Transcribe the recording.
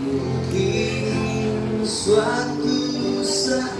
Mungkin suatu saat